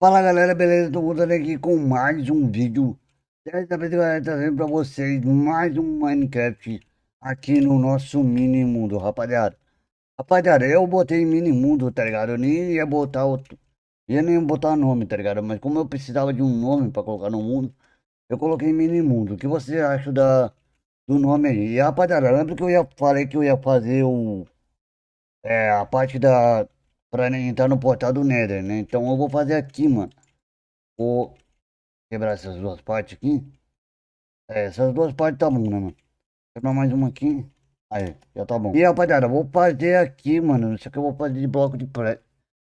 Fala galera, beleza? Tô voltando aqui com mais um vídeo Dessa vez galera, trazendo pra vocês mais um Minecraft Aqui no nosso mini mundo, rapaziada Rapaziada, eu botei mini mundo, tá ligado? Eu nem ia botar outro Ia nem botar nome, tá ligado? Mas como eu precisava de um nome pra colocar no mundo Eu coloquei mini mundo O que você acha da, do nome aí? E rapaziada, lembra que eu ia, falei que eu ia fazer o... É, a parte da Pra entrar no portal do Nether, né? Então eu vou fazer aqui, mano. Vou quebrar essas duas partes aqui. É, essas duas partes tá bom, né, mano? Quebrar mais uma aqui. Aí, já tá bom. E rapaziada, vou fazer aqui, mano. Isso aqui eu vou fazer de bloco de pré.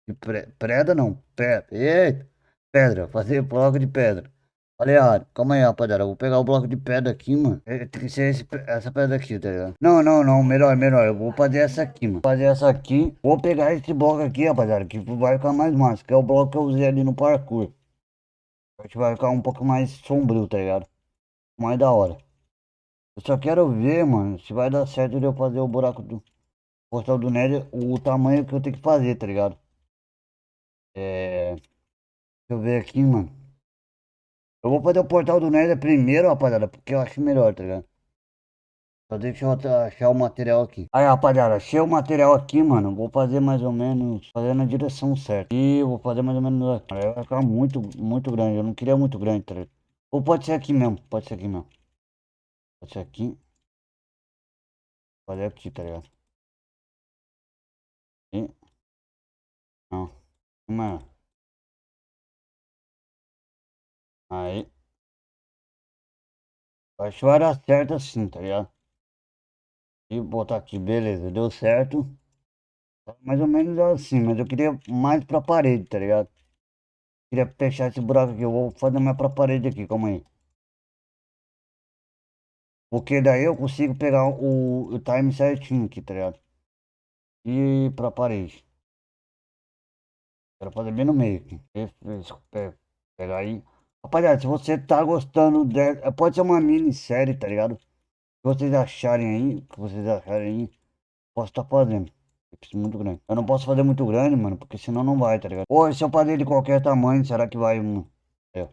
De pré. Preda não. Pedra. Eita. Pedra. Fazer bloco de pedra. Falei. Calma aí, rapaziada. Vou pegar o bloco de pedra aqui, mano. É, tem que ser esse, essa pedra aqui, tá ligado? Não, não, não. Melhor, melhor. Eu vou fazer essa aqui, mano. Vou fazer essa aqui. Vou pegar esse bloco aqui, rapaziada. Que vai ficar mais massa. Que é o bloco que eu usei ali no parkour. Acho que vai ficar um pouco mais sombrio, tá ligado? Mais da hora. Eu só quero ver, mano, se vai dar certo de eu fazer o buraco do portal do Nether, o tamanho que eu tenho que fazer, tá ligado? É... Deixa eu ver aqui, mano. Eu vou fazer o portal do Nether primeiro, rapaziada, porque eu acho melhor, tá ligado? Só deixa eu achar o material aqui. Aí, rapaziada, achei o material aqui, mano. Vou fazer mais ou menos, fazer na direção certa. E vou fazer mais ou menos aqui. Aí vai ficar muito, muito grande. Eu não queria muito grande, tá ligado? Ou pode ser aqui mesmo, pode ser aqui mesmo. Pode ser aqui. Fazer aqui, tá ligado? E... Não. Uma... Aí. Acho que vai dar certo assim, tá ligado? E botar aqui, beleza, deu certo. Mais ou menos assim, mas eu queria mais pra parede, tá ligado? Queria fechar esse buraco aqui, eu vou fazer mais pra parede aqui, calma aí. Porque daí eu consigo pegar o, o time certinho aqui, tá ligado? E pra parede. Quero fazer bem no meio aqui. Pegar aí. Rapaziada, se você tá gostando dessa, é, pode ser uma minissérie, tá ligado? Se vocês acharem aí, que vocês acharem aí, posso estar tá fazendo. É muito grande. Eu não posso fazer muito grande, mano, porque senão não vai, tá ligado? Ou se eu fazer de qualquer tamanho, será que vai? Mano? É.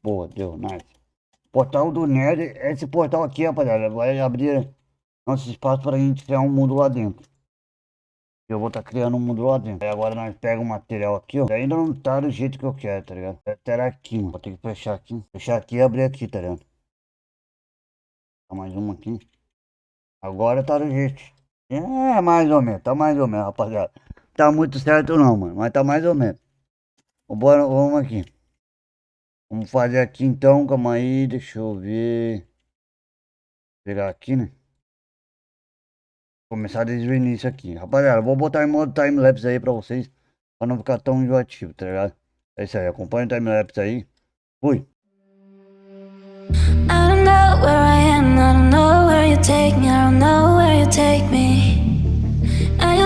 Boa, deu, nice. Portal do Nerd, esse portal aqui, rapaziada, vai abrir nosso espaço pra gente criar um mundo lá dentro. Eu vou estar tá criando um mundo lá dentro. Aí agora nós pegamos o material aqui, ó. Ainda não tá do jeito que eu quero, tá ligado? Terá aqui, mano. Vou ter que fechar aqui. Fechar aqui e abrir aqui, tá ligado? Tá mais uma aqui. Agora tá do jeito. É, mais ou menos. Tá mais ou menos, rapaziada. Tá muito certo não, mano. Mas tá mais ou menos. Bora, vamos aqui. Vamos fazer aqui então, calma aí, deixa eu ver. Vou pegar aqui, né? Começar desde o início aqui. Rapaziada, vou botar em modo time-lapse aí pra vocês. Pra não ficar tão enjoativo, tá ligado? É isso aí, acompanha o time-lapse aí. Fui.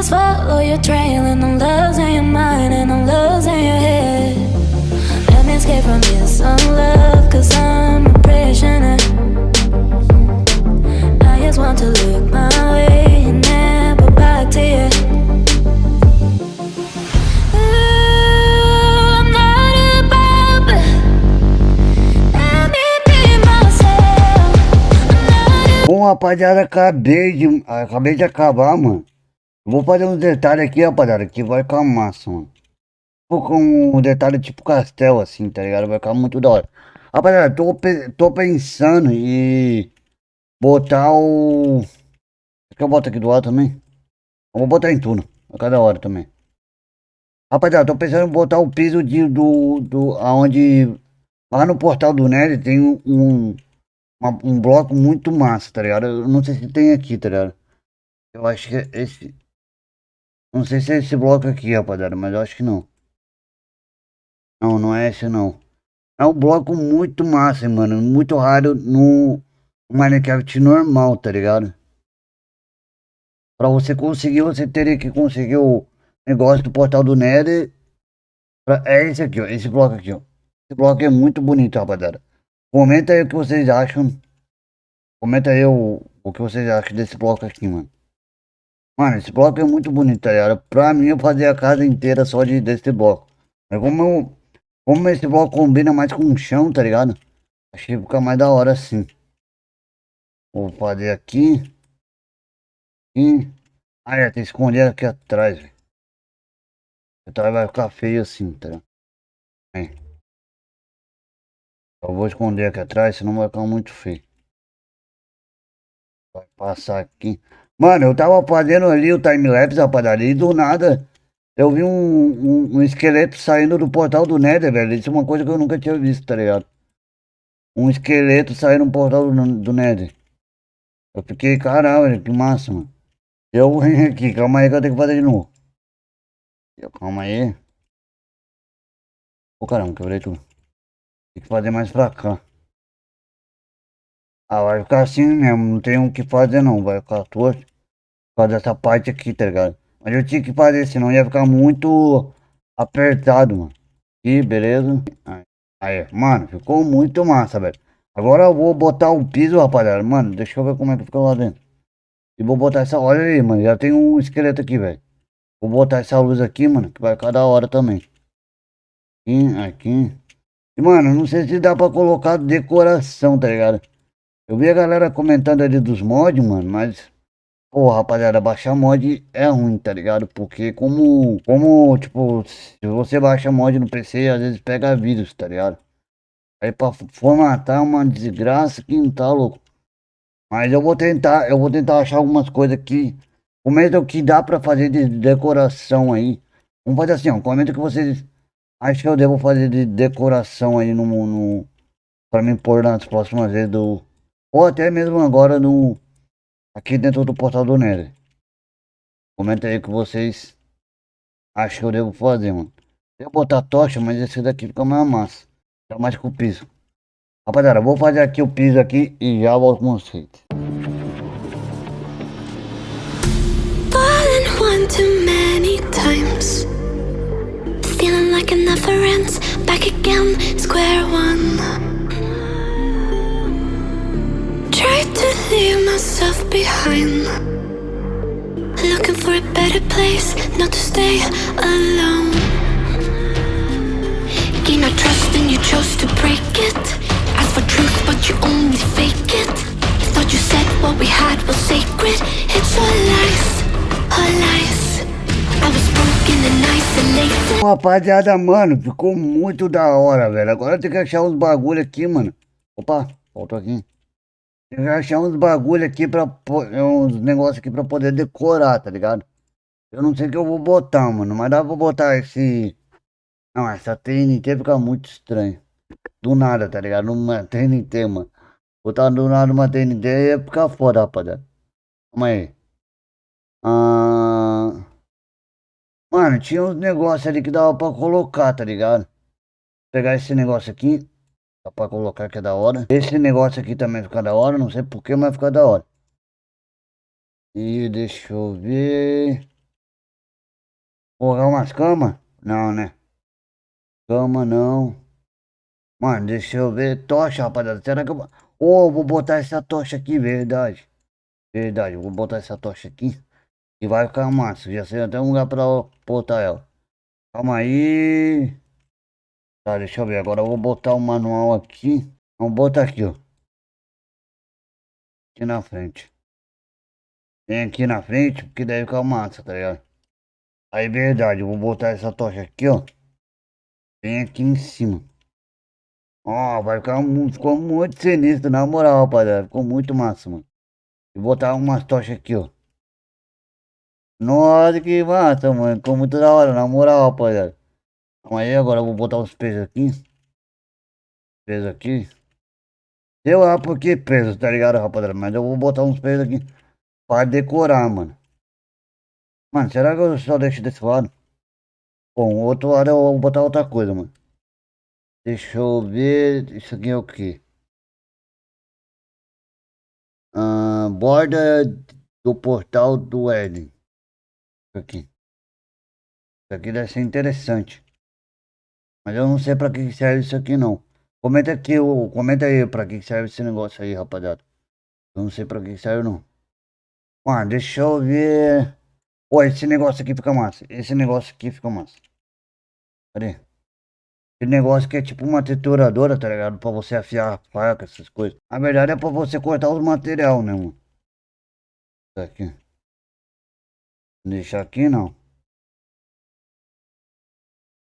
Follow your trail and I'm rapaziada, acabei de, acabei de acabar, mano. Vou fazer uns detalhes aqui, rapaziada, que vai ficar massa, mano. Vou com um detalhe tipo castelo, assim, tá ligado? Vai ficar muito da hora. Rapaziada, tô, tô pensando em botar o... Quer que eu boto aqui do lado também? Eu vou botar em tudo, a cada hora também. Rapaziada, tô pensando em botar o piso de, do, do, aonde, lá no portal do Nether tem um, uma, um bloco muito massa, tá ligado? Eu não sei se tem aqui, tá ligado? Eu acho que é esse... Não sei se é esse bloco aqui, rapaziada, mas eu acho que não. Não, não é esse não. É um bloco muito massa, mano. Muito raro no Minecraft normal, tá ligado? Pra você conseguir, você teria que conseguir o negócio do portal do Nether. É esse aqui, ó. Esse bloco aqui, ó. Esse bloco é muito bonito, rapaziada. Comenta aí o que vocês acham. Comenta aí o, o que vocês acham desse bloco aqui, mano. Mano, esse bloco é muito bonito, tá ligado? Pra mim, eu fazer a casa inteira só de, desse bloco. Mas como eu, Como esse bloco combina mais com o chão, tá ligado? Achei que fica mais da hora assim. Vou fazer aqui. E... Ah, é, tem que esconder aqui atrás, velho. Então vai ficar feio assim, tá ligado? É. Eu vou esconder aqui atrás, senão vai ficar muito feio. Vai passar aqui. Mano, eu tava fazendo ali o time-lapse, rapaziada, e do nada eu vi um, um, um, esqueleto saindo do portal do Nether, velho. Isso é uma coisa que eu nunca tinha visto, tá ligado? Um esqueleto saindo do portal do, do Nether. Eu fiquei, caralho, que massa, mano. Eu vim aqui, calma aí que eu tenho que fazer de novo. Calma aí. Ô caramba, quebrei tudo. Tem que fazer mais pra cá. Ah, vai ficar assim mesmo, não tem o que fazer não, vai ficar torto. Causa dessa parte aqui, tá ligado? Mas eu tinha que fazer, senão ia ficar muito apertado, mano. E beleza. Aí, mano, ficou muito massa, velho. Agora eu vou botar o piso, rapaziada. Mano, deixa eu ver como é que fica lá dentro. E vou botar essa... Olha aí, mano. Já tem um esqueleto aqui, velho. Vou botar essa luz aqui, mano. Que vai ficar da hora também. Aqui, aqui. Mano, não sei se dá pra colocar decoração, tá ligado? Eu vi a galera comentando ali dos mods, mano, mas... Pô, rapaziada, baixar mod é ruim, tá ligado? Porque como... Como, tipo, se você baixa mod no PC, às vezes pega vírus, tá ligado? Aí pra formatar uma desgraça que não tá louco. Mas eu vou tentar, eu vou tentar achar algumas coisas aqui. Comenta o que dá pra fazer de decoração aí. Vamos fazer assim, ó. Comenta que vocês acham que eu devo fazer de decoração aí no, no pra me pôr nas próximas vezes do. Ou até mesmo agora no. Aqui dentro do portal do Nether. Comenta aí que vocês acham que eu devo fazer, mano. Eu botar tocha, mas esse daqui fica mais massa. Fica mais com o piso. Rapaziada, vou fazer aqui o piso aqui e já volto com vocês. Feeling like it never ends Back again, square one. Tried to leave myself behind. Looking for a better place Not to stay alone. Gain our trust and you chose to break it. Ask for truth but you only fake it. Thought you said what we had was sacred. It's all lies Rapaziada, mano, ficou muito da hora, velho. Agora tem que achar uns bagulho aqui, mano. Opa, faltou aqui. Tem que achar uns bagulho aqui pra... Uns negócios aqui pra poder decorar, tá ligado? Eu não sei o que eu vou botar, mano. Mas dá pra botar esse... Não, essa TNT fica muito estranho. Do nada, tá ligado? Uma TNT, mano. Botar do nada uma TNT ia ficar foda, rapaziada. Calma aí. Ah... Mano, tinha uns negócios ali que dava pra colocar, tá ligado? Vou pegar esse negócio aqui. Dá pra colocar que é da hora. Esse negócio aqui também fica da hora. Não sei porquê, mas fica da hora. E deixa eu ver. Colocar umas camas? Não, né? Cama não. Mano, deixa eu ver. Tocha, rapaziada. Será que eu... Ô, oh, vou botar essa tocha aqui, verdade. Verdade, vou botar essa tocha aqui. E vai ficar massa. Já sei até um lugar pra botar ela. Calma aí. Tá, deixa eu ver. Agora eu vou botar o manual aqui. Vamos botar aqui, ó. Aqui na frente. Vem aqui na frente, porque deve ficar massa, tá ligado? Aí, verdade, eu vou botar essa tocha aqui, ó. Vem aqui em cima. Ó, vai ficar muito, ficou muito sinistro, na moral, rapaziada. Ficou muito massa, mano. E botar umas tochas aqui, ó. Nossa, que massa, mano. Ficou muito da hora, na moral, rapaziada. Aí agora eu vou botar os pesos aqui. Peso aqui. Sei lá por que peso, tá ligado, rapaziada? Mas eu vou botar uns pesos aqui pra decorar, mano. Mano, será que eu só deixo desse lado? Bom, outro lado eu vou botar outra coisa, mano. Deixa eu ver. Isso aqui é o que? Ah, borda do portal do Eden aqui. Isso aqui deve ser interessante. Mas eu não sei pra que serve isso aqui não. Comenta aqui, comenta aí pra que serve esse negócio aí, rapaziada. Eu não sei pra que serve não. Mano, deixa eu ver. Pô, esse negócio aqui fica massa. Esse negócio aqui fica massa. Cadê? Esse negócio que é tipo uma trituradora, tá ligado? Pra você afiar a faca, essas coisas. Na verdade é pra você cortar os material, né, mano? Tá aqui. Deixar aqui, não.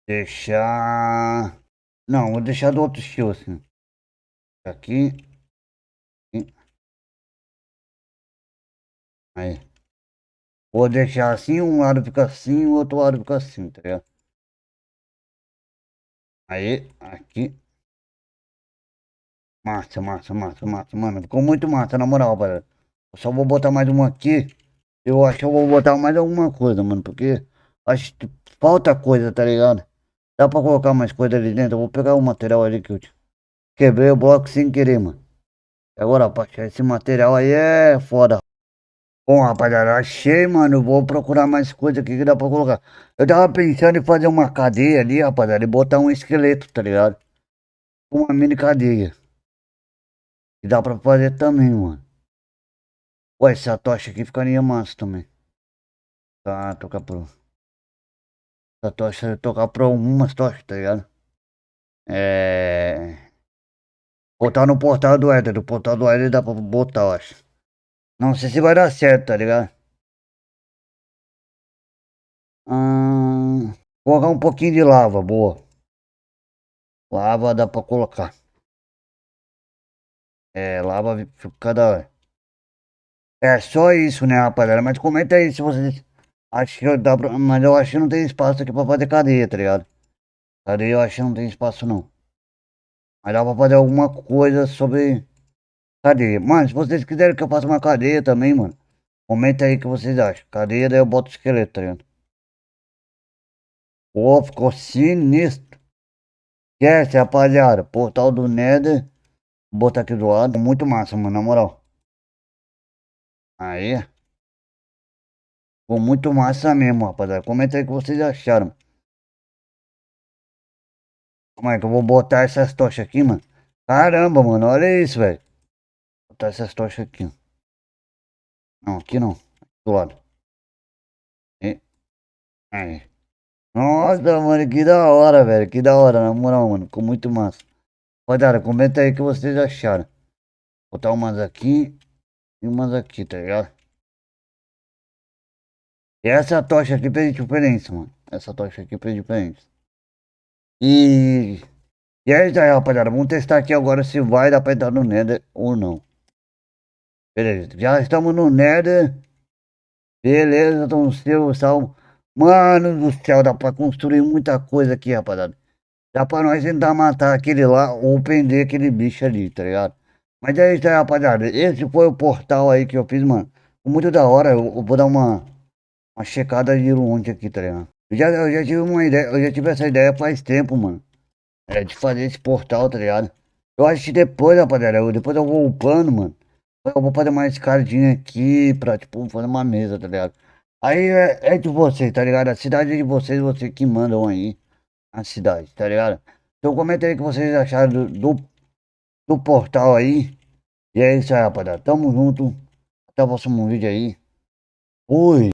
Deixar... Não, vou deixar do outro estilo, assim. Aqui. Aí. Vou deixar assim, um lado fica assim, o outro lado fica assim, tá ligado? Aí, aqui. Massa, massa, massa, massa, mano. Ficou muito massa, na moral, galera. Eu só vou botar mais uma aqui. Eu acho que eu vou botar mais alguma coisa, mano. Porque acho que falta coisa, tá ligado? Dá pra colocar mais coisa ali dentro. Eu vou pegar o material ali que eu quebrei o bloco sem querer, mano. Agora, achar esse material aí é foda. Bom, rapaziada, achei, mano. Vou procurar mais coisa aqui que dá pra colocar. Eu tava pensando em fazer uma cadeia ali, rapaziada, e botar um esqueleto, tá ligado? Uma mini cadeia. E dá pra fazer também, mano. Ué, essa tocha aqui ficaria massa também. Tá, tocar pro... Essa tocha, tocar pra umas tochas, tá ligado? É... Botar no portal do Éder. Do portal do Éder dá pra botar, eu acho. Não sei se vai dar certo, tá ligado? Hum, colocar um pouquinho de lava, boa. Lava dá pra colocar. É, lava fica da hora. É só isso, né, rapaziada? Mas comenta aí se vocês acham que dá pra... Mas eu acho que não tem espaço aqui pra fazer cadeia, tá ligado? Cadeia eu acho que não tem espaço, não. Mas dá pra fazer alguma coisa sobre cadeia. Mano, se vocês quiserem que eu faça uma cadeia também, mano. Comenta aí o que vocês acham. Cadeia, daí eu boto esqueleto, tá ligado? Pô, ficou sinistro. Esquece, rapaziada. Portal do Nether. Vou botar aqui do lado. Muito massa, mano, na moral. Aí. Ficou muito massa mesmo, rapaziada. Comenta aí o que vocês acharam. Como é que eu vou botar essas tochas aqui, mano? Caramba, mano, olha isso, velho. Botar essas tochas aqui. Não, aqui não. Do lado. E... Aí. Nossa, mano, que da hora, velho. Que da hora, na moral, mano. Ficou muito massa. Rapaziada, comenta aí o que vocês acharam. Vou botar umas aqui e umas aqui, tá ligado? E essa tocha aqui fez diferença, mano. Essa tocha aqui fez diferença. E... E é isso aí, rapaziada. Vamos testar aqui agora se vai dar pra entrar no Nether ou não. Beleza, já estamos no Nether. Beleza, então seu salvo. Mano do céu, dá pra construir muita coisa aqui, rapaziada. Dá pra nós tentar matar aquele lá ou prender aquele bicho ali, tá ligado? Mas é isso aí, rapaziada. Esse foi o portal aí que eu fiz, mano. Muito da hora. Eu, vou dar uma, uma checada de longe aqui, tá ligado? Eu já, eu já tive uma ideia, eu já tive essa ideia faz tempo, mano. É, de fazer esse portal, tá ligado? Eu acho que depois, rapaziada, eu, depois eu vou upando, mano. Eu vou fazer uma escadinha aqui pra, tipo, fazer uma mesa, tá ligado? Aí é, é de vocês, tá ligado? A cidade é de vocês, vocês que mandam aí a cidade, tá ligado? Então comenta aí o que vocês acharam do, do, do portal aí. E é isso aí, rapaziada. Tamo junto. Até o próximo vídeo aí. Fui.